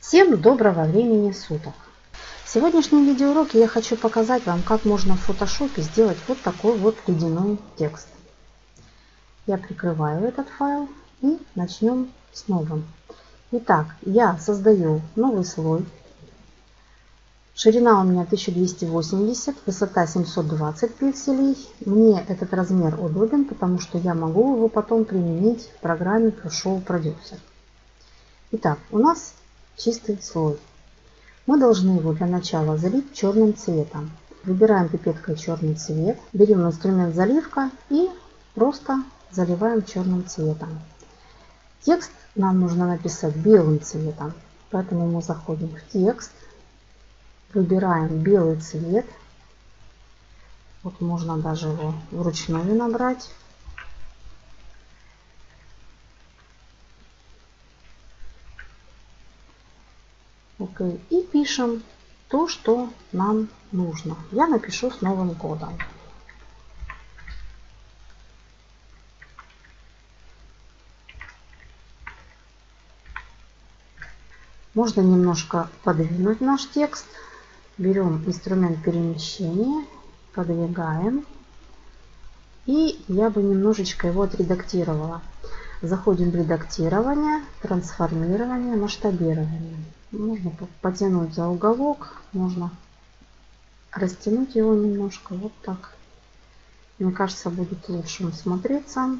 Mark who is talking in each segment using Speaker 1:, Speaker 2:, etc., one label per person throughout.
Speaker 1: Всем доброго времени суток! В сегодняшнем видеоуроке я хочу показать вам, как можно в фотошопе сделать вот такой вот ледяной текст. Я прикрываю этот файл и начнем с новым. Итак, я создаю новый слой. Ширина у меня 1280, высота 720 пикселей. Мне этот размер удобен, потому что я могу его потом применить в программе Show Producer. Итак, у нас чистый слой. Мы должны его для начала залить черным цветом. Выбираем пипеткой черный цвет, берем инструмент заливка и просто заливаем черным цветом. Текст нам нужно написать белым цветом, поэтому мы заходим в текст, выбираем белый цвет. Вот можно даже его вручную набрать. Окей. И пишем то, что нам нужно. Я напишу с новым кодом. Можно немножко подвинуть наш текст. Берем инструмент перемещения, подвигаем. И я бы немножечко его отредактировала. Заходим в редактирование, трансформирование, масштабирование. Можно потянуть за уголок, можно растянуть его немножко, вот так. Мне кажется, будет лучше смотреться.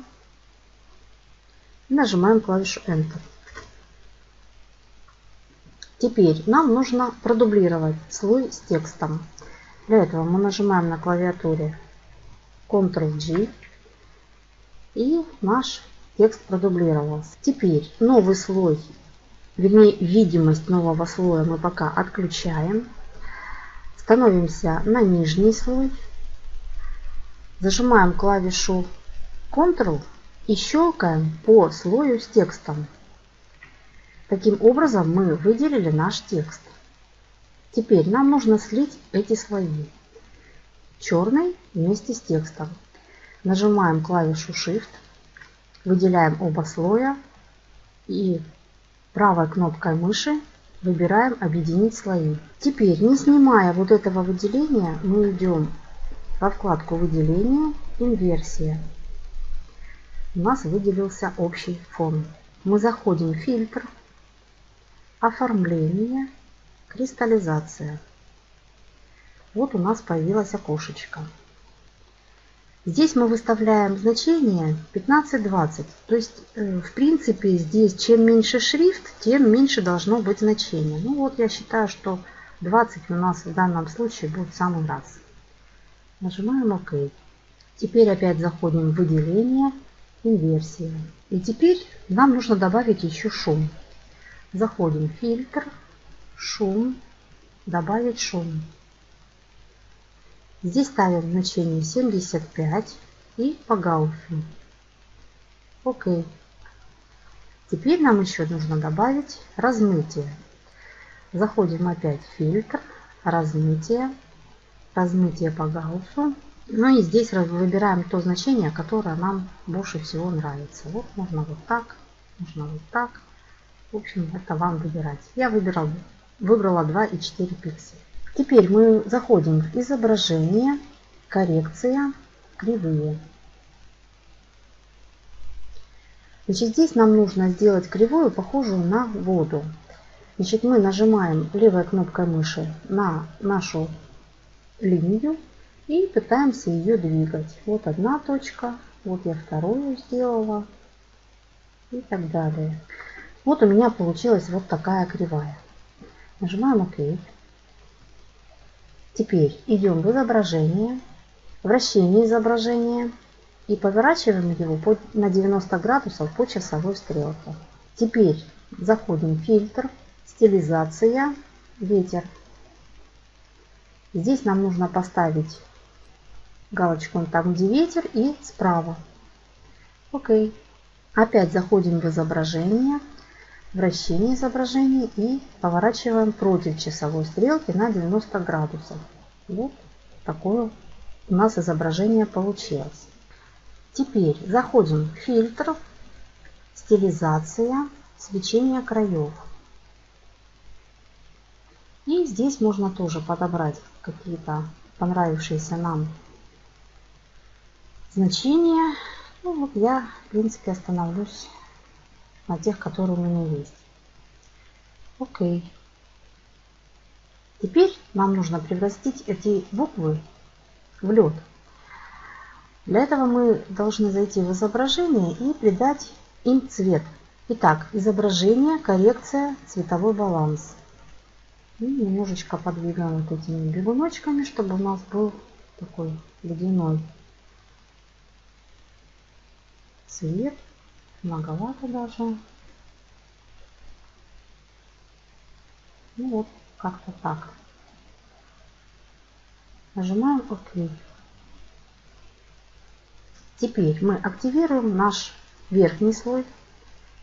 Speaker 1: Нажимаем клавишу Enter. Теперь нам нужно продублировать слой с текстом. Для этого мы нажимаем на клавиатуре Ctrl-G и наш текст продублировался. Теперь новый слой вернее видимость нового слоя мы пока отключаем. Становимся на нижний слой. Зажимаем клавишу Ctrl и щелкаем по слою с текстом. Таким образом мы выделили наш текст. Теперь нам нужно слить эти слои. Черный вместе с текстом. Нажимаем клавишу Shift, выделяем оба слоя и Правой кнопкой мыши выбираем «Объединить слои». Теперь, не снимая вот этого выделения, мы идем во вкладку «Выделение», «Инверсия». У нас выделился общий фон. Мы заходим в «Фильтр», «Оформление», «Кристаллизация». Вот у нас появилось окошечко. Здесь мы выставляем значение 15-20. То есть, э, в принципе, здесь чем меньше шрифт, тем меньше должно быть значение. Ну вот я считаю, что 20 у нас в данном случае будет в самый раз. Нажимаем ОК. Теперь опять заходим в выделение, инверсия. И теперь нам нужно добавить еще шум. Заходим в фильтр, шум, добавить шум. Здесь ставим значение 75 и по Гауссу. Окей. Теперь нам еще нужно добавить размытие. Заходим опять в фильтр, размытие, размытие по Гауссу. Ну и здесь выбираем то значение, которое нам больше всего нравится. Вот можно вот так, можно вот так. В общем, это вам выбирать. Я выбирал, выбрала 2,4 пикселя. Теперь мы заходим в изображение, коррекция, кривые. Значит, здесь нам нужно сделать кривую, похожую на воду. Значит, мы нажимаем левой кнопкой мыши на нашу линию и пытаемся ее двигать. Вот одна точка, вот я вторую сделала и так далее. Вот у меня получилась вот такая кривая. Нажимаем ОК. Теперь идем в изображение, вращение изображения и поворачиваем его на 90 градусов по часовой стрелке. Теперь заходим в фильтр, стилизация, ветер. Здесь нам нужно поставить галочку там, где ветер и справа. Окей. Опять заходим в изображение, вращение изображения и поворачиваем против часовой стрелки на 90 градусов. Вот такое у нас изображение получилось. Теперь заходим в фильтр, стилизация, свечение краев. И здесь можно тоже подобрать какие-то понравившиеся нам значения. Ну вот я, в принципе, остановлюсь на тех, которые у меня есть. Окей. Теперь нам нужно превратить эти буквы в лед. Для этого мы должны зайти в изображение и придать им цвет. Итак, изображение, коррекция, цветовой баланс. И немножечко подвигаем вот этими бегуночками, чтобы у нас был такой ледяной цвет. Многовато даже. Ну вот, как-то так. Нажимаем ОК. Теперь мы активируем наш верхний слой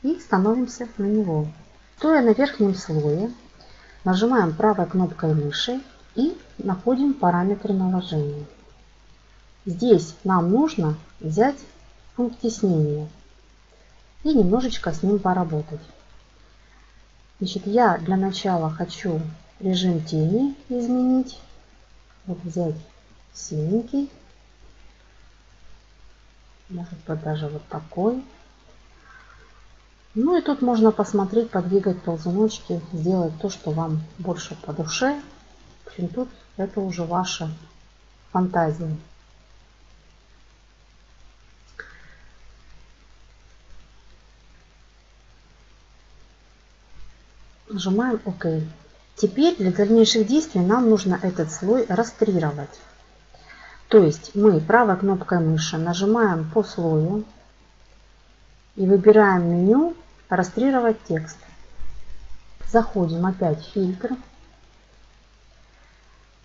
Speaker 1: и становимся на него. Стоя на верхнем слое, нажимаем правой кнопкой мыши и находим параметры наложения. Здесь нам нужно взять пункт теснения и немножечко с ним поработать. Значит, я для начала хочу режим тени изменить. Вот взять синенький. Может быть даже вот такой. Ну и тут можно посмотреть, подвигать ползуночки, сделать то, что вам больше по душе. В общем, тут это уже ваша фантазия. Нажимаем ОК. Теперь для дальнейших действий нам нужно этот слой растрировать. То есть мы правой кнопкой мыши нажимаем по слою и выбираем меню «Растрировать текст». Заходим опять в фильтр,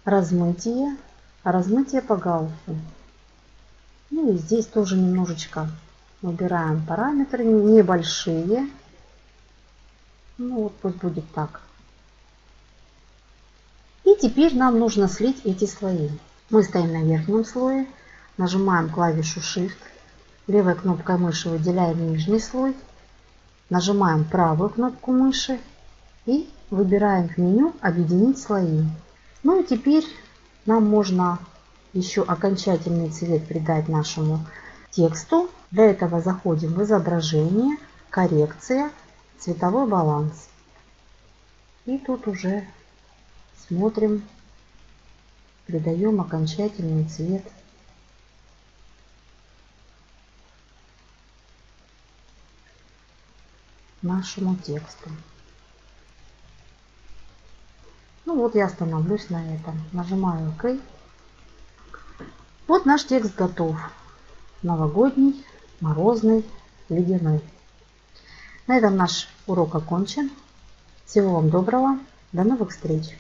Speaker 1: размытие, размытие по галсу. Ну и здесь тоже немножечко выбираем параметры небольшие. Ну вот пусть будет так. И теперь нам нужно слить эти слои. Мы стоим на верхнем слое, нажимаем клавишу Shift, левой кнопкой мыши выделяем нижний слой, нажимаем правую кнопку мыши и выбираем в меню «Объединить слои». Ну и теперь нам можно еще окончательный цвет придать нашему тексту. Для этого заходим в изображение, коррекция, цветовой баланс. И тут уже смотрим, придаем окончательный цвет нашему тексту. Ну вот я остановлюсь на этом. Нажимаю ОК. Вот наш текст готов. Новогодний, морозный, ледяной. На этом наш урок окончен. Всего вам доброго. До новых встреч!